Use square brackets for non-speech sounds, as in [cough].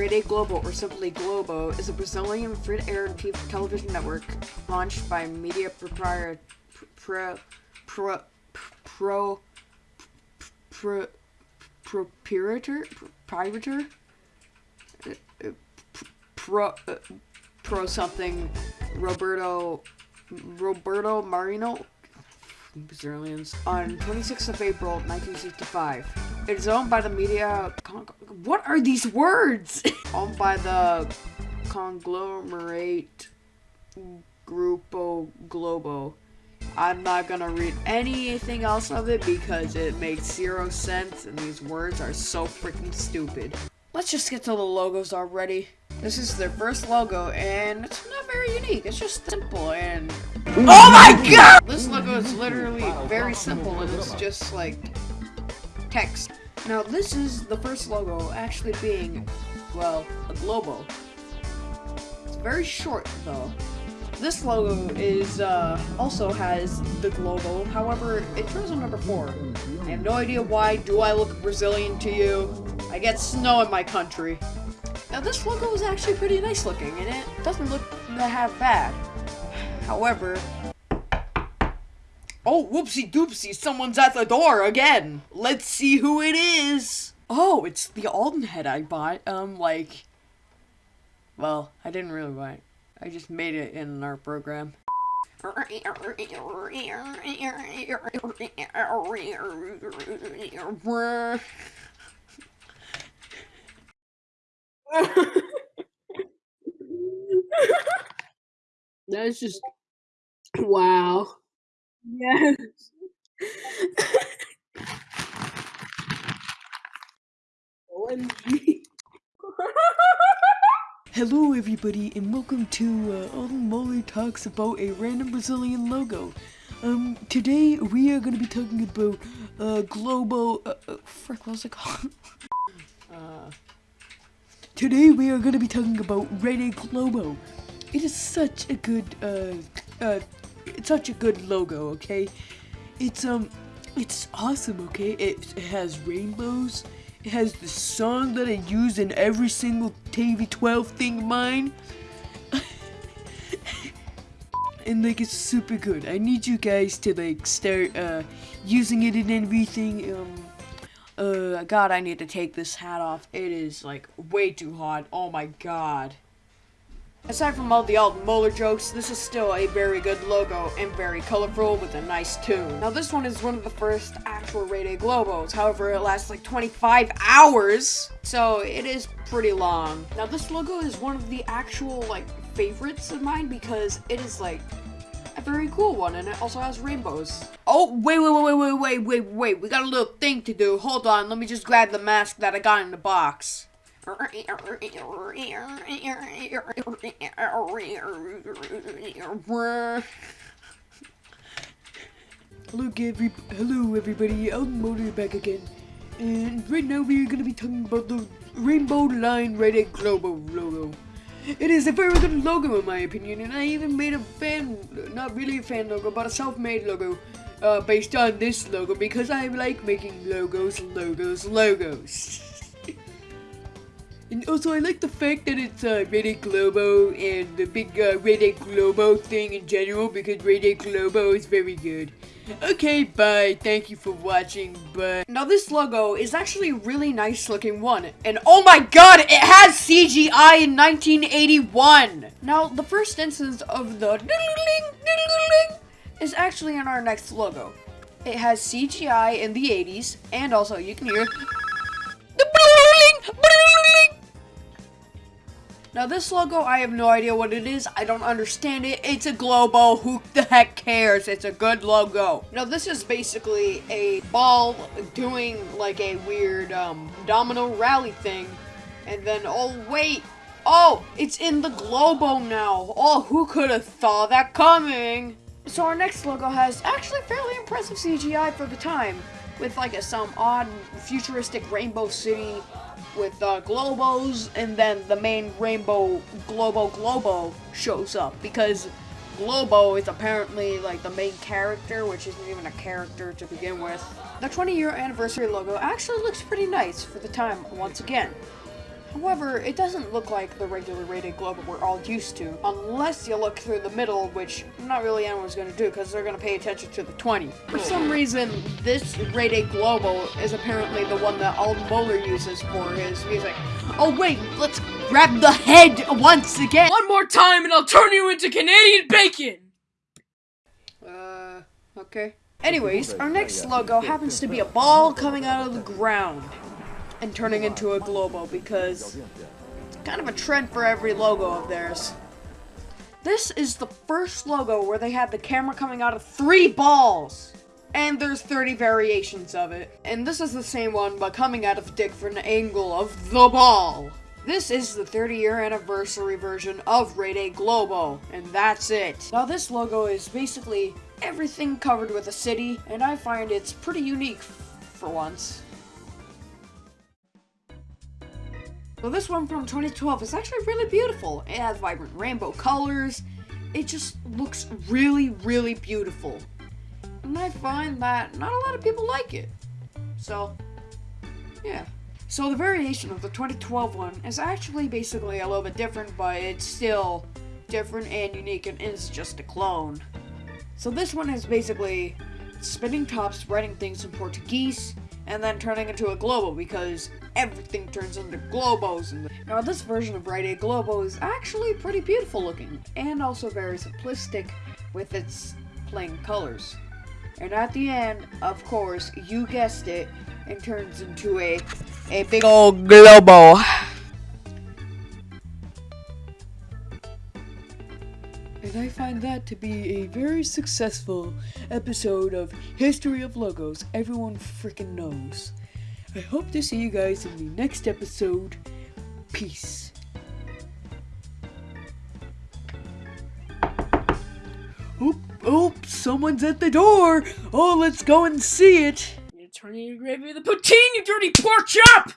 Rede Globo, or simply Globo, is a Brazilian free-to-air television network launched by media proprietor pro pro pro pro proprietor proprietor? Pro uh, pro something Roberto Roberto Marinho? Brazilians. On 26th of April 1965. It is owned by the media. What are these words? [laughs] owned by the conglomerate Grupo Globo. I'm not gonna read anything else of it because it makes zero sense and these words are so freaking stupid. Let's just get to the logos already. This is their first logo and it's not very unique. It's just simple and Oh my god! This logo is literally very simple and it's just like text. Now this is the first logo actually being, well, a globo. It's very short though. This logo is, uh, also has the globo, however, it turns on number 4. I have no idea why, do I look Brazilian to you? I get snow in my country. Now this logo is actually pretty nice looking, and it doesn't look that half bad. However, oh, whoopsie doopsie, someone's at the door again. Let's see who it is. Oh, it's the Alden head I bought, um, like, well, I didn't really buy it. I just made it in our program. That's just wow. Yes. [laughs] Hello everybody and welcome to uh, Alden Moller Talks About a Random Brazilian Logo. Um, today we are going to be talking about uh, Globo, uh, uh, frick, what was it called? [laughs] uh, today we are going to be talking about Rede Globo. It is such a good, uh, uh, it's such a good logo, okay? It's, um, it's awesome, okay? It, it has rainbows. It has the song that I use in every single TV12 thing of mine. [laughs] and like it's super good. I need you guys to like start uh using it in everything. Um uh god, I need to take this hat off. It is like way too hot. Oh my god. Aside from all the Alden Moller jokes, this is still a very good logo and very colorful with a nice tune. Now this one is one of the first actual Rede Globos, however it lasts like 25 hours, so it is pretty long. Now this logo is one of the actual like favorites of mine because it is like a very cool one and it also has rainbows. Oh, wait, wait, wait, wait, wait, wait, wait, we got a little thing to do. Hold on, let me just grab the mask that I got in the box. Hello, every hello everybody. I'm Motor back again, and right now we are gonna be talking about the Rainbow Line Rede Globo logo. It is a very good logo in my opinion, and I even made a fan, not really a fan logo, but a self-made logo uh, based on this logo because I like making logos, logos, logos. And also, I like the fact that it's uh, Rede Globo and the big uh, Globo thing in general because Rede Globo is very good. Okay, bye. Thank you for watching, But Now, this logo is actually a really nice looking one. And oh my god, it has CGI in 1981! Now, the first instance of the is actually in our next logo. It has CGI in the 80s, and also you can hear Now this logo, I have no idea what it is. I don't understand it. It's a Globo. Who the heck cares? It's a good logo. Now this is basically a ball doing like a weird um, domino rally thing. And then, oh wait. Oh, it's in the Globo now. Oh, who could have thought that coming? So our next logo has actually fairly impressive CGI for the time. With like a, some odd futuristic rainbow city with uh, Globos, and then the main Rainbow Globo Globo shows up because Globo is apparently like the main character, which isn't even a character to begin with. The 20 year anniversary logo actually looks pretty nice for the time once again. However, it doesn't look like the regular Rede globo we're all used to, unless you look through the middle, which not really anyone's gonna do because they're gonna pay attention to the 20. For some reason, this Rede globo is apparently the one that Alden Bowler uses for his music. Oh wait, let's grab the head once again! One more time and I'll turn you into Canadian bacon! Uh, okay. Anyways, our next logo happens to be a ball coming out of the ground and turning into a globo because it's kind of a trend for every logo of theirs. This is the first logo where they had the camera coming out of three balls. And there's 30 variations of it. And this is the same one, but coming out of a different angle of the ball. This is the 30 year anniversary version of Rede Globo, and that's it. Now this logo is basically everything covered with a city, and I find it's pretty unique for once. So this one from 2012 is actually really beautiful. It has vibrant rainbow colors. It just looks really, really beautiful. And I find that not a lot of people like it. So, yeah. So the variation of the 2012 one is actually basically a little bit different, but it's still different and unique and is just a clone. So this one is basically spinning tops, writing things in Portuguese, and then turning into a globo because everything turns into globos. now this version of Rede Globo is actually pretty beautiful looking and also very simplistic with its plain colors. And at the end, of course, you guessed it, it turns into a a big old globo. That to be a very successful episode of History of Logos everyone freaking knows. I hope to see you guys in the next episode. Peace. Oop, oop, someone's at the door. Oh, let's go and see it. I'm gonna turn you into gravy with a poutine, you dirty pork chop!